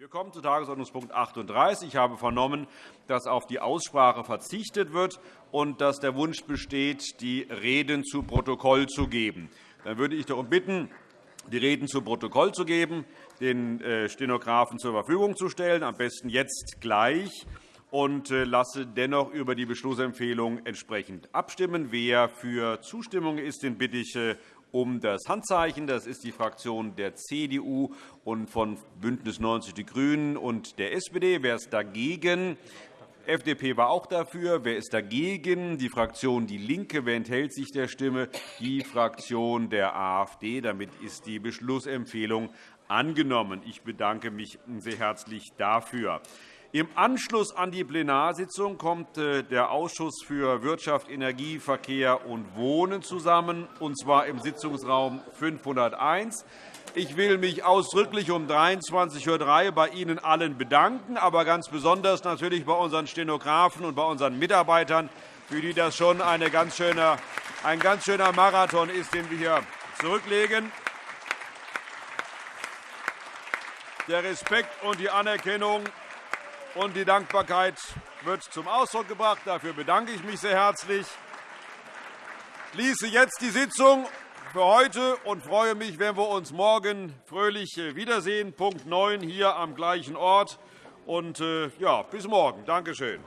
Wir kommen zu Tagesordnungspunkt 38. Ich habe vernommen, dass auf die Aussprache verzichtet wird und dass der Wunsch besteht, die Reden zu Protokoll zu geben. Dann würde ich darum bitten, die Reden zu Protokoll zu geben, den äh, Stenografen zur Verfügung zu stellen, am besten jetzt gleich, und äh, lasse dennoch über die Beschlussempfehlung entsprechend abstimmen. Wer für Zustimmung ist, den bitte ich äh, um das Handzeichen. Das ist die Fraktion der CDU und von BÜNDNIS 90 die GRÜNEN und der SPD. Wer ist dagegen? FDP war auch dafür. Wer ist dagegen? Die Fraktion DIE LINKE. Wer enthält sich der Stimme? Die Fraktion der AfD. Damit ist die Beschlussempfehlung angenommen. Ich bedanke mich sehr herzlich dafür. Im Anschluss an die Plenarsitzung kommt äh, der Ausschuss für Wirtschaft, Energie, Verkehr und Wohnen zusammen, und zwar im Sitzungsraum 501. Ich will mich ausdrücklich um 23.03 Uhr bei Ihnen allen bedanken, aber ganz besonders natürlich bei unseren Stenografen und bei unseren Mitarbeitern, für die das schon ein ganz schöner Marathon ist, den wir hier zurücklegen. Der Respekt und die Anerkennung und die Dankbarkeit wird zum Ausdruck gebracht. Dafür bedanke ich mich sehr herzlich. Ich schließe jetzt die Sitzung für heute und freue mich, wenn wir uns morgen fröhlich wiedersehen. Punkt 9 hier am gleichen Ort. Und, äh, ja, bis morgen. Danke schön.